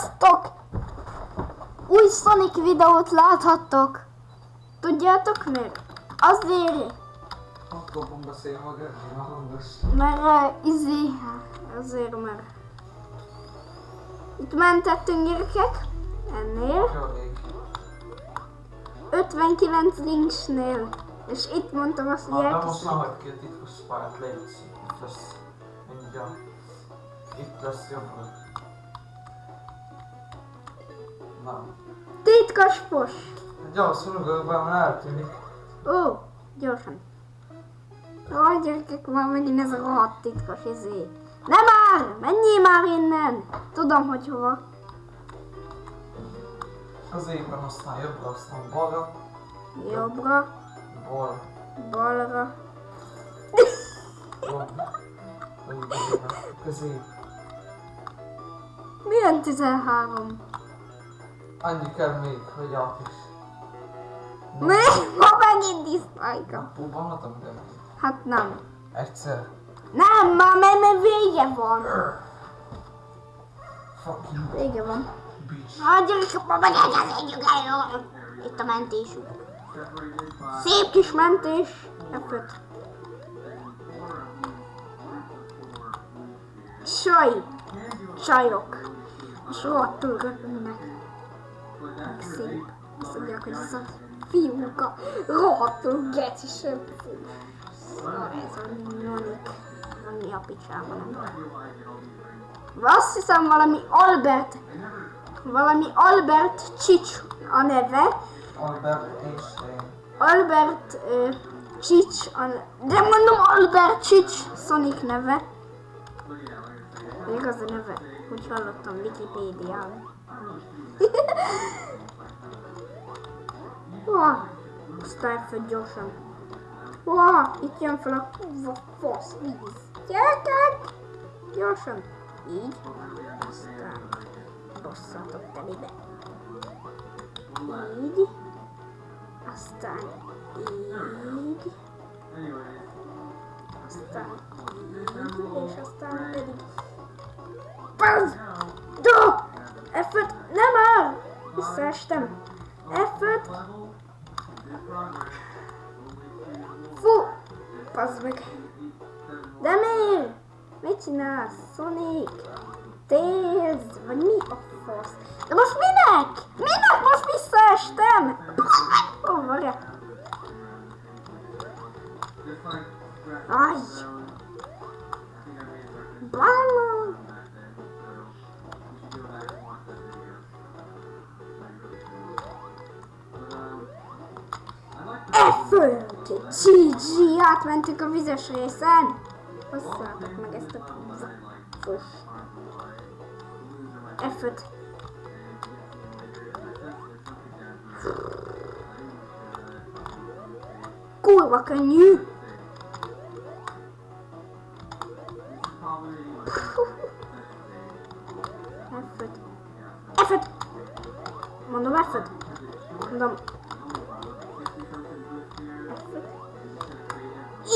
Sziasztok! Új Sonic videót láthattok. Tudjátok miért? Azért, fogom beszélni maga, a hangos. mert uh, izé, azért mert itt mentettünk gyerekek, ennél, Jó ég. 59 linksnél, és itt mondtam azt, hogy Na, de most elkészült. ne hagyd ki a titkos pályát, légy. Itt lesz. Mindjárt. Itt lesz jobbra. Na. Titkos fos! Gyors, be, mert eltűnik. Ó, gyorsan. Ó, gyerekek, már megint ez a rohadt titkos izé. Nem már! Menjél már innen! Tudom, hogy hova. Az éppen aztán jobbra, aztán balra. Jobbra, Bal. balra. Jobb. Jobb. Közé. Milyen 13? Annyi kell még, hogy át is. Mi? Ma megint diszlájka. Napóban hatom de Hát nem. Egyszer. Nem, már mert, mert vége van. Fucking Vége van. Hát gyerekek, ma megint elkezdjük el. Itt a mentésünk. Szép kis mentés. F5. Saj. Csajok. És rohadtul röpülnek. Szép. Azt mondják, hogy ez a fiúka rohadtul geci söpfű. Szóval ez a nonik. Ami a picsába nem. Azt hiszem valami Albert, valami Albert Csics a neve. Albert Einstein. Albert uh, Csics, a, de mondom Albert Csics Sonic neve. Igaz a neve, úgy hallottam Wikipédián. Aztán föl gyorsan. Wow, itt jön fel a kurva fasz víz. Gyerekek! Gyorsan. Így. Aztán bosszatok telibe. Így. Aztán így. Aztán így. És aztán pedig... Paz! Do! F5! Nem áll! Visszaestem. F5! Fú! Pazd meg! De miért? Mit csinálsz, Sonic? Tails, vagy mi a fasz? De most minek? Minek F5! GG! Átmentünk a vizes részen! Hosszátok meg ezt a fos. F5. Kurva könnyű! F5. F5! Mondom F5. Mondom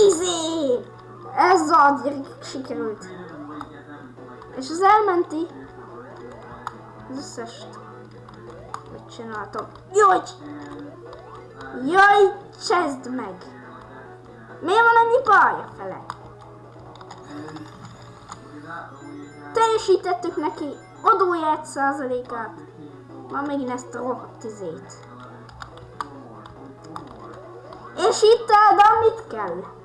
Easy! Ez a gyerekek sikerült. És az elmenti az összes mit csináltam. Jaj! Jaj, csezd meg! Miért van annyi pálya fele? Teljesítettük neki adója 1%-át. Már megint ezt a rohadt izét. És itt Ádám mit kell?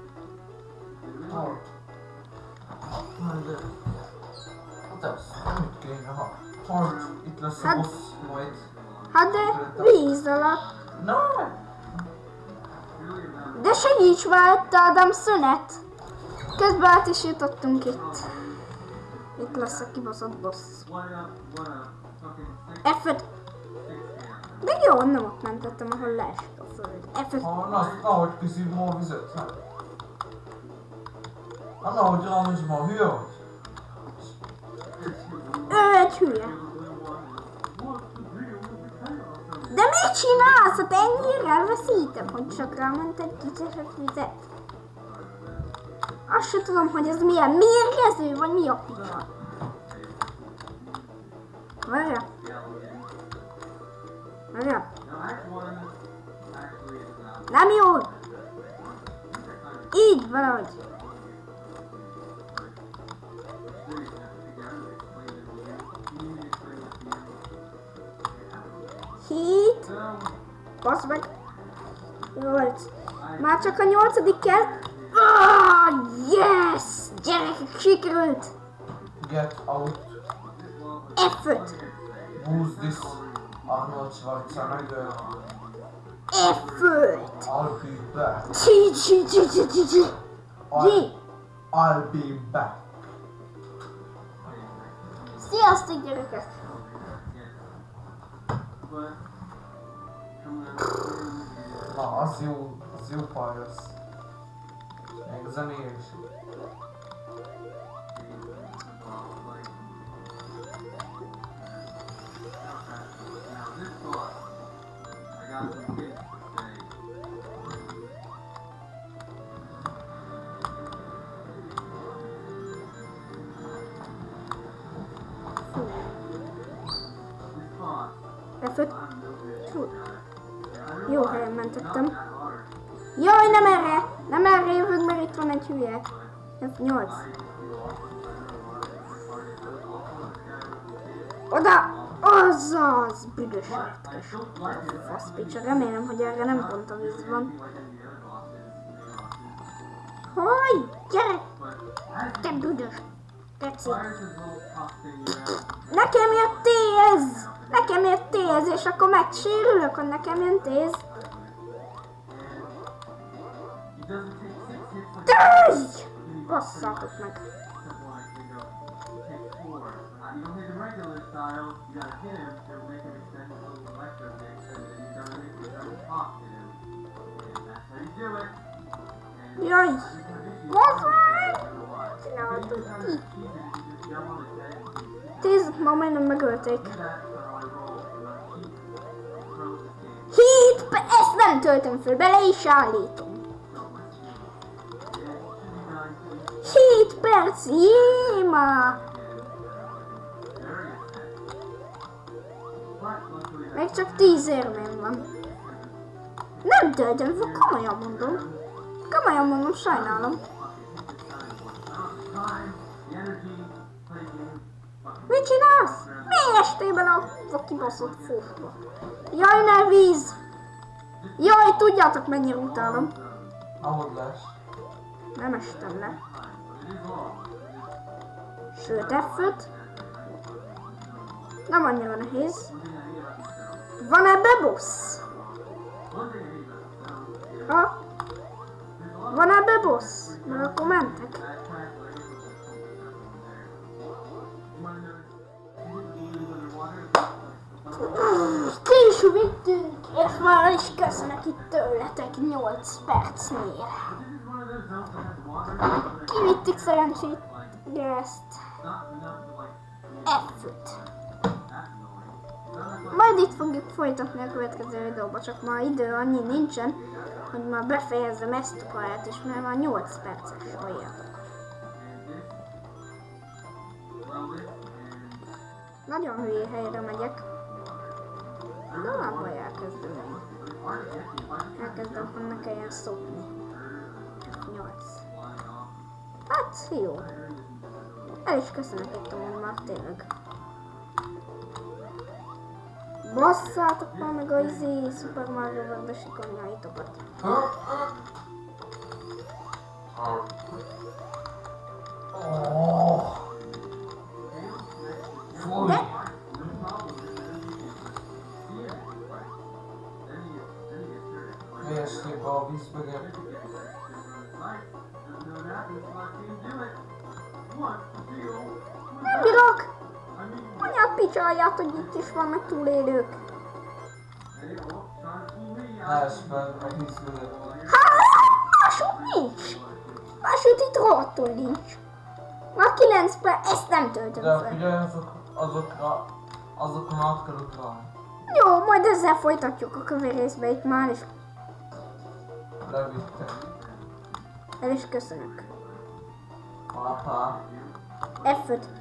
Oh. Na de... Hát ez, mit kéne, ha... Itt lesz a Hát- boss majd. Hát de víz alatt. Na! De segíts már, Ádám szünet. Közben át is jutottunk itt. Itt lesz a kibaszott boss. F5. De jó, nem ott mentettem, ahol leesik a föld. F5. Ha, na, na, hogy kiszív ma a vizet, hát. Na, na, hogy rámos ma, hülye vagy? Ő hülye. De mit csinálsz? Hát ennyire elveszítem, hogy csak egy kicsit vizet. Azt se tudom, hogy ez milyen mérgező, vagy mi a picsa. Várjál, várjál. Nem jó! Így, valahogy. Hit. Basz meg. Nyolc. Már csak a nyolcadik kell. Ah, yes! Gyerekek, sikerült! Get out. F5. Who's this? Arnold Schwarzenegger. F5. I'll be back. Csi, csi, csi, csi, csi, csi. I'll, G. I'll be back. Sziasztok, gyerekek! Na, az jó, az jó pályasz. Még zenéje is. F5. Fú. Jó helyen mentettem. Jaj, nem erre! Nem erre jövök, mert itt van egy hülye. F8. Oda! Azaz! Büdös retkes. Faszpicsa. Remélem, hogy erre nem pont a víz van. Hogy? Gyere! Te büdös! Tetszik. Nekem jött téz! Nekem jött téz, és akkor megsérülök, hogy nekem jön téz. Téz! Basszátok meg. Jaj! Bazd meg! Csináltuk ki. Téz, ma majdnem megölték. Pe- ezt nem töltöm föl, bele is állítom. 7 perc, jé, már! Még csak 10 érmém van. Nem töltöm föl, komolyan mondom. Komolyan mondom, sajnálom. Mit csinálsz? Mi estében a a kibaszott fófba? Jaj, ne víz! Jaj, tudjátok mennyire utálom. Ahogy lesz. Nem estem le. Sőt, f Nem annyira nehéz. Van ebbe boss? Ha? Van ebbe boss? Mert akkor mentek. Ki is vittünk, és már is köszönök itt tőletek 8 percnél. Kivittük szerencsét, de ezt F-öt. Majd itt fogjuk folytatni a következő videóba, csak már idő annyi nincsen, hogy már befejezzem ezt a pályát, és már már 8 perces halljátok. Nagyon hülye helyre megyek. De nem baj, elkezdem én. Elkezdem, hogy ne kelljen szopni. 8. Hát, jó. El is köszönök egy tomon már, tényleg. Basszátok már meg a izé Super Mario World-be sikonyaitokat. Oh. Fúj! De Miért a vízbe, Geri? nem bírok! Anyát picsálját, hogy itt is vannak túlélők. A vízbe. Hát, máshogy nincs. Máshogy itt rohadtul nincs. Már 9 perc, ezt nem töltöm De fel. figyelj, azok, azokra, azokon át kell utalni. Jó, majd ezzel folytatjuk a kövérészbe itt már, és Levittem. el is köszönök. Pápá. F5.